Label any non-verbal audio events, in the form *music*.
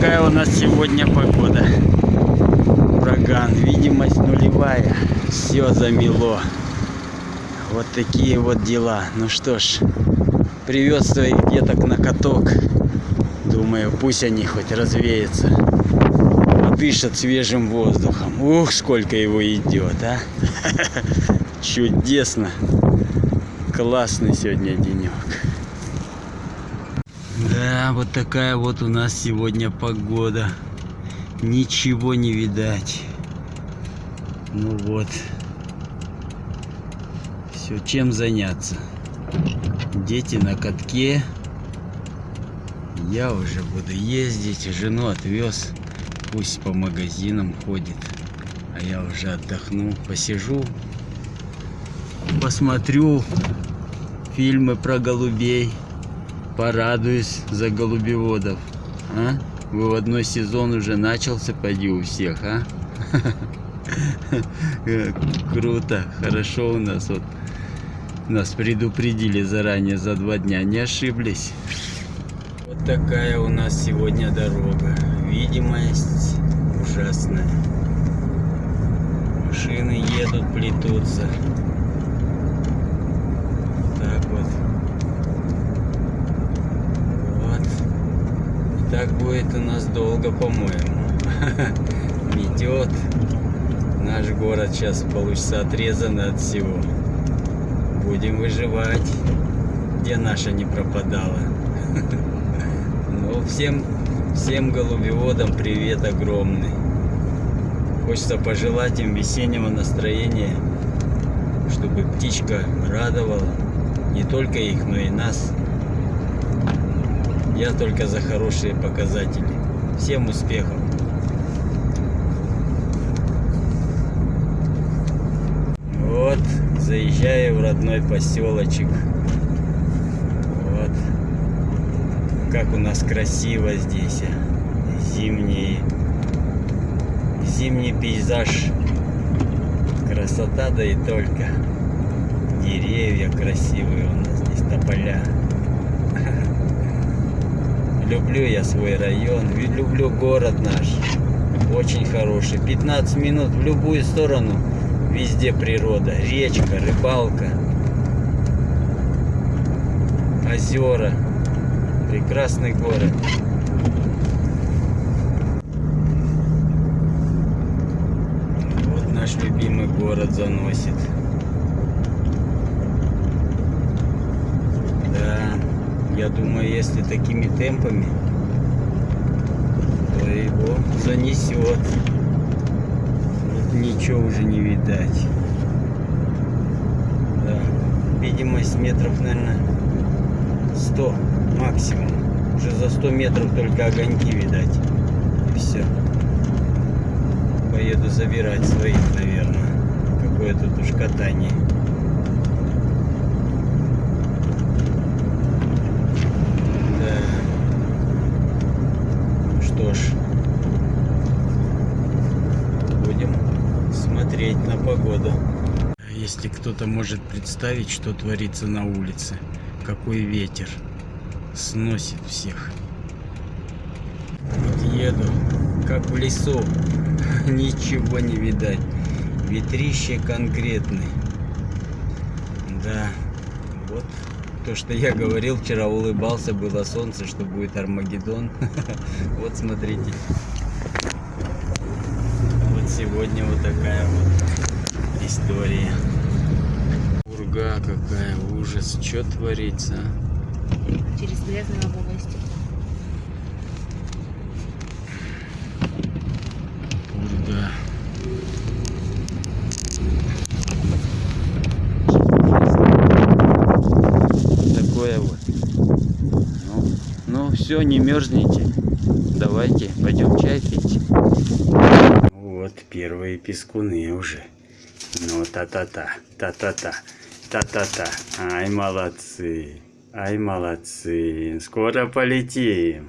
Вот такая у нас сегодня погода. Ураган, видимость нулевая. Все замело. Вот такие вот дела. Ну что ж, привез своих деток на каток. Думаю, пусть они хоть развеются. Подышат свежим воздухом. Ух, сколько его идет, а. *laughs* Чудесно. Классный сегодня денек. Да, вот такая вот у нас сегодня погода. Ничего не видать. Ну вот. Все, чем заняться? Дети на катке. Я уже буду ездить. Жену отвез. Пусть по магазинам ходит. А я уже отдохну. Посижу. Посмотрю фильмы про голубей порадуюсь за голубеводов. А? Выводной сезон уже начался, поди у всех, а? *laughs* Круто, хорошо у нас вот. Нас предупредили заранее за два дня, не ошиблись. Вот такая у нас сегодня дорога. Видимость ужасная. Машины едут, плетутся. Будет у нас долго, по-моему. *laughs* Метет. Наш город сейчас получится отрезан от всего. Будем выживать, где наша не пропадала. *laughs* Ну, всем, всем голубеводам привет огромный. Хочется пожелать им весеннего настроения, чтобы птичка радовала не только их, но и нас. Я только за хорошие показатели. Всем успехов! Вот, заезжаю в родной поселочек. Вот. Как у нас красиво здесь. Зимний, зимний пейзаж. Красота, да и только. Деревья красивые у нас здесь, тополя. Люблю я свой район, люблю город наш. Очень хороший. 15 минут в любую сторону. Везде природа. Речка, рыбалка. Озера. Прекрасный город. Вот наш любимый город заносит. Я думаю, если такими темпами, то его занесет. Вот ничего уже не видать. Да. Видимость метров, наверное, 100 максимум. Уже за 100 метров только огоньки видать. И все. Поеду забирать своих, наверное. Какое тут уж катание. что ж, будем смотреть на погоду. Если кто-то может представить, что творится на улице, какой ветер сносит всех. Вот еду, как в лесу, *laughs* ничего не видать. Ветрище конкретный. Да, вот то, что я говорил, вчера улыбался, было солнце, что будет Армагеддон. *laughs* Вот смотрите. Вот сегодня вот такая вот история. Урга какая, ужас. Что творится? Через грязную область. Урга. все, не мерзните. Давайте, пойдем чай пить. Вот первые пескуны уже. Ну, та-та-та, та-та-та, та-та-та. Ай, молодцы, ай, молодцы. Скоро полетим.